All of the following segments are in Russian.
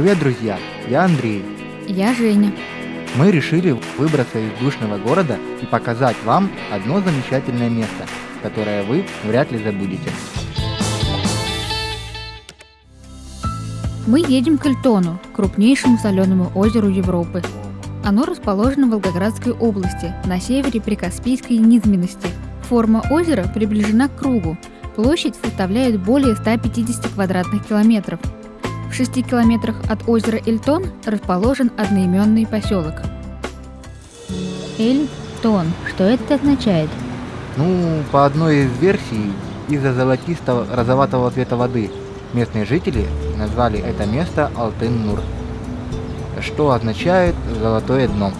Привет, друзья! Я Андрей. Я Женя. Мы решили выбраться из душного города и показать вам одно замечательное место, которое вы вряд ли забудете. Мы едем к Эльтону, крупнейшему соленому озеру Европы. Оно расположено в Волгоградской области, на севере Прикаспийской низменности. Форма озера приближена к кругу. Площадь составляет более 150 квадратных километров. В 6 километрах от озера Эльтон расположен одноименный поселок. Эльтон. Что это означает? Ну, по одной из версий, из-за золотистого розоватого цвета воды местные жители назвали это место Алтын-Нур, что означает «золотое дно».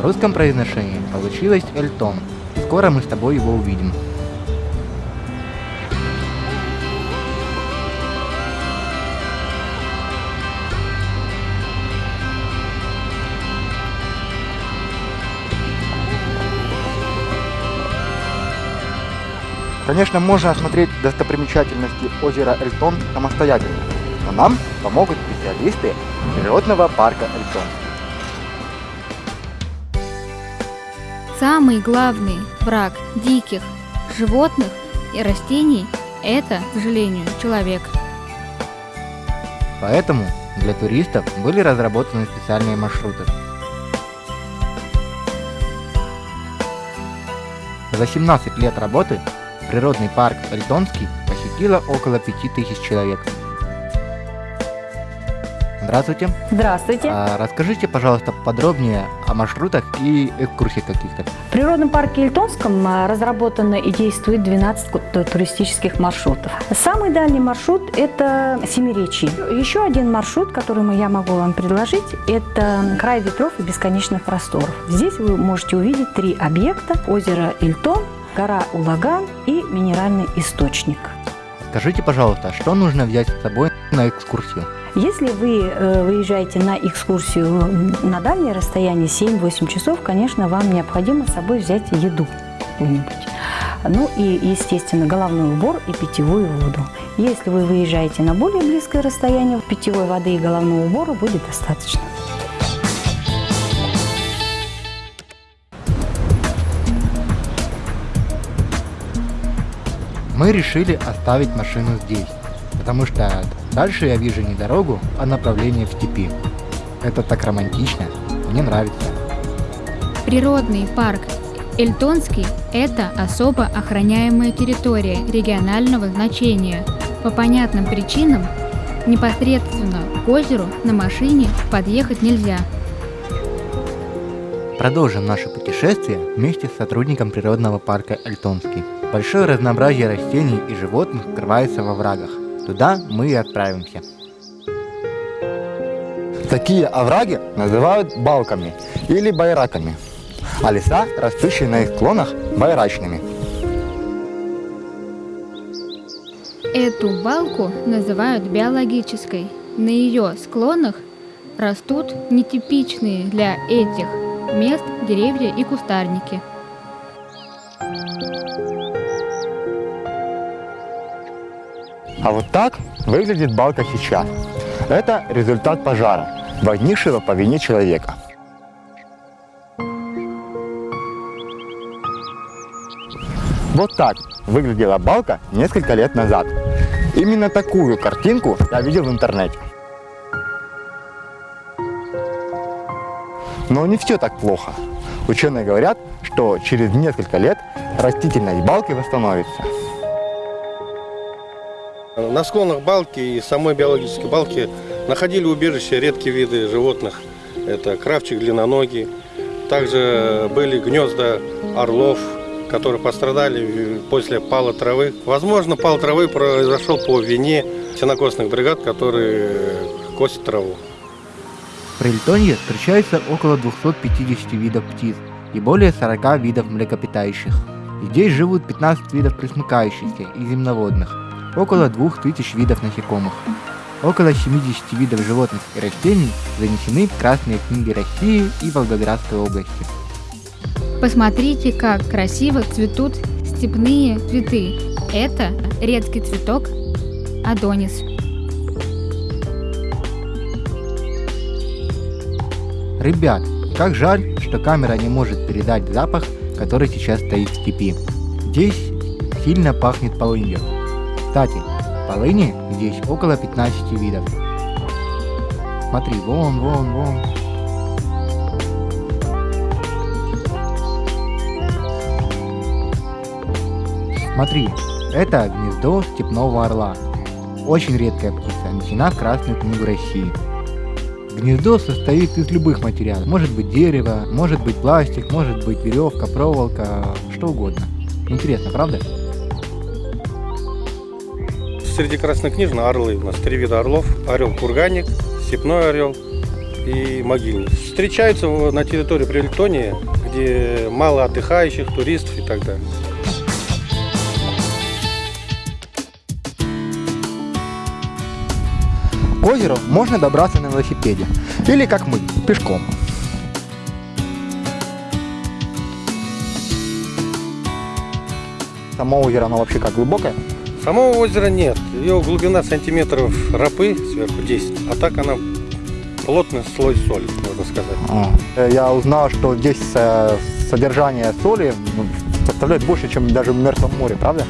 В русском произношении получилось Эльтон. Скоро мы с тобой его увидим. Конечно, можно осмотреть достопримечательности озера Эльтон самостоятельно, но нам помогут специалисты природного парка Эльтон. Самый главный враг диких животных и растений – это, к сожалению, человек. Поэтому для туристов были разработаны специальные маршруты. За 17 лет работы Природный парк Эльтонский посетило около 5000 человек. Здравствуйте. Здравствуйте. А, расскажите, пожалуйста, подробнее о маршрутах и экскурсиях каких-то. В природном парке Ильтонском а, разработано и действует 12 туристических маршрутов. Самый дальний маршрут – это Семиречье. Еще один маршрут, который я могу вам предложить, это край ветров и бесконечных просторов. Здесь вы можете увидеть три объекта – озеро Ильтон, гора Улаган и минеральный источник. Скажите, пожалуйста, что нужно взять с собой на экскурсию? Если вы э, выезжаете на экскурсию на дальнее расстояние 7-8 часов, конечно, вам необходимо с собой взять еду какую-нибудь. Ну и, естественно, головной убор и питьевую воду. Если вы выезжаете на более близкое расстояние, питьевой воды и головного убора будет достаточно. Мы решили оставить машину здесь, потому что дальше я вижу не дорогу, а направление в степи. Это так романтично, мне нравится. Природный парк Эльтонский – это особо охраняемая территория регионального значения. По понятным причинам непосредственно к озеру на машине подъехать нельзя. Продолжим наше путешествие вместе с сотрудником природного парка Эльтонский. Большое разнообразие растений и животных скрывается во врагах. Туда мы и отправимся. Такие овраги называют балками или байраками, а леса, растущие на их склонах, байрачными. Эту балку называют биологической. На ее склонах растут нетипичные для этих мест деревья и кустарники. А вот так выглядит балка сейчас. Это результат пожара, возникшего по вине человека. Вот так выглядела балка несколько лет назад. Именно такую картинку я видел в интернете. Но не все так плохо. Ученые говорят, что через несколько лет растительность балки восстановится. На склонах балки и самой биологической балки находили убежище редкие виды животных. Это кравчик длинноногий. Также были гнезда орлов, которые пострадали после пала травы. Возможно, пал травы произошел по вине сенокосных бригад, которые косят траву. В Прильтонье встречается около 250 видов птиц и более 40 видов млекопитающих. Здесь живут 15 видов пресмыкающихся и земноводных около 2000 видов насекомых. Около 70 видов животных и растений занесены в Красные книги России и Волгоградской области. Посмотрите, как красиво цветут степные цветы. Это редкий цветок Адонис. Ребят, как жаль, что камера не может передать запах, который сейчас стоит в степи. Здесь сильно пахнет полынью. Кстати, полыни здесь около 15 видов. Смотри, вон, вон, вон. Смотри, это гнездо степного орла. Очень редкая птица, внесена в Красную книгу России. Гнездо состоит из любых материалов. Может быть дерево, может быть пластик, может быть веревка, проволока, что угодно. Интересно, правда? Среди краснокнижных орлы у нас три вида орлов. Орел-курганник, степной орел и могильник. Встречаются на территории Прилетонии, где мало отдыхающих, туристов и так далее. К озеру можно добраться на велосипеде. Или как мы, пешком. Само озеро, оно вообще как глубокое? Самого озера нет. Ее глубина сантиметров рапы сверху 10. А так она плотный слой соли, можно сказать. А. Я узнал, что здесь э, содержание соли составляет больше, чем даже в Мертвом море, правда?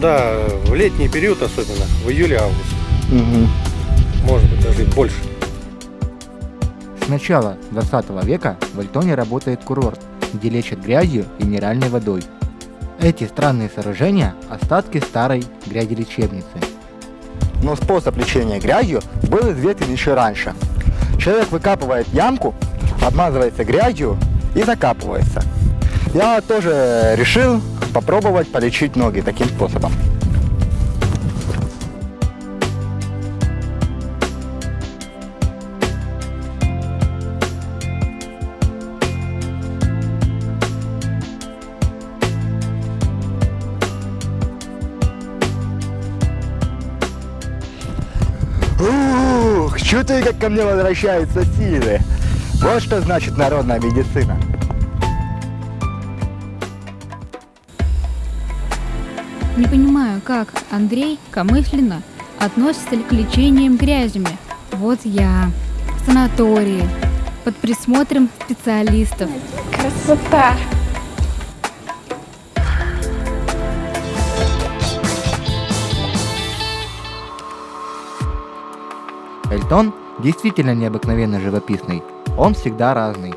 Да, в летний период особенно, в июле-августе. Угу. Может быть, даже и больше. С начала 20 века в Альтоне работает курорт, где лечат грязью и минеральной водой. Эти странные сооружения – остатки старой грязи-лечебницы. Но способ лечения грязью был известен еще раньше. Человек выкапывает ямку, обмазывается грязью и закапывается. Я тоже решил попробовать полечить ноги таким способом. Чувствую, как ко мне возвращаются силы. Вот что значит народная медицина. Не понимаю, как Андрей Камышлина относится ли к лечениям грязями. Вот я в санатории под присмотром специалистов. Красота! Эльтон действительно необыкновенно живописный, он всегда разный.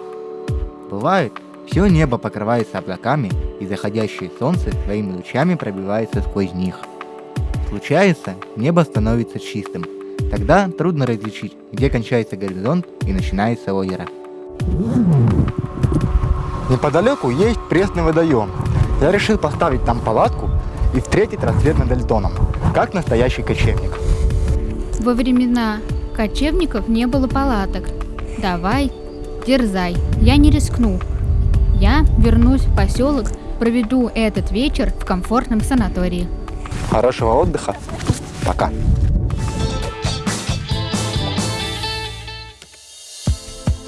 Бывает, все небо покрывается облаками, и заходящее солнце своими лучами пробивается сквозь них. Случается, небо становится чистым. Тогда трудно различить, где кончается горизонт и начинается озеро. Неподалеку есть пресный водоем. Я решил поставить там палатку и встретить рассвет над Эльтоном, как настоящий кочевник. Во времена кочевников не было палаток. Давай, дерзай, я не рискну. Я вернусь в поселок, проведу этот вечер в комфортном санатории. Хорошего отдыха. Пока.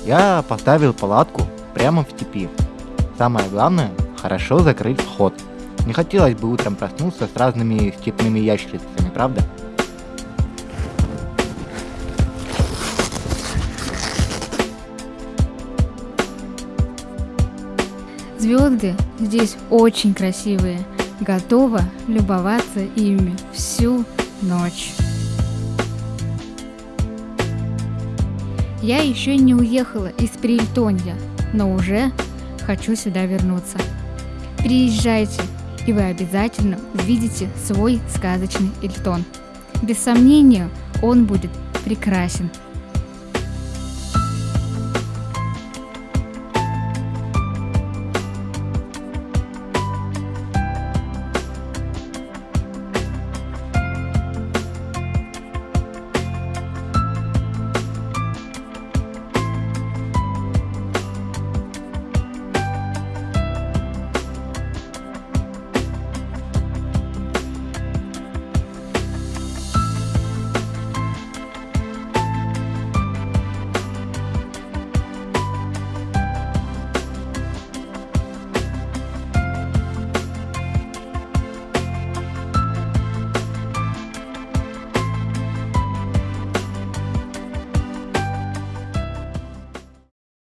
Я поставил палатку прямо в степи. Самое главное, хорошо закрыть вход. Не хотелось бы утром проснуться с разными степными ящерицами, правда? Звезды здесь очень красивые. Готова любоваться ими всю ночь. Я еще не уехала из Прильтонья, но уже хочу сюда вернуться. Приезжайте, и вы обязательно увидите свой сказочный Эльтон. Без сомнения, он будет прекрасен.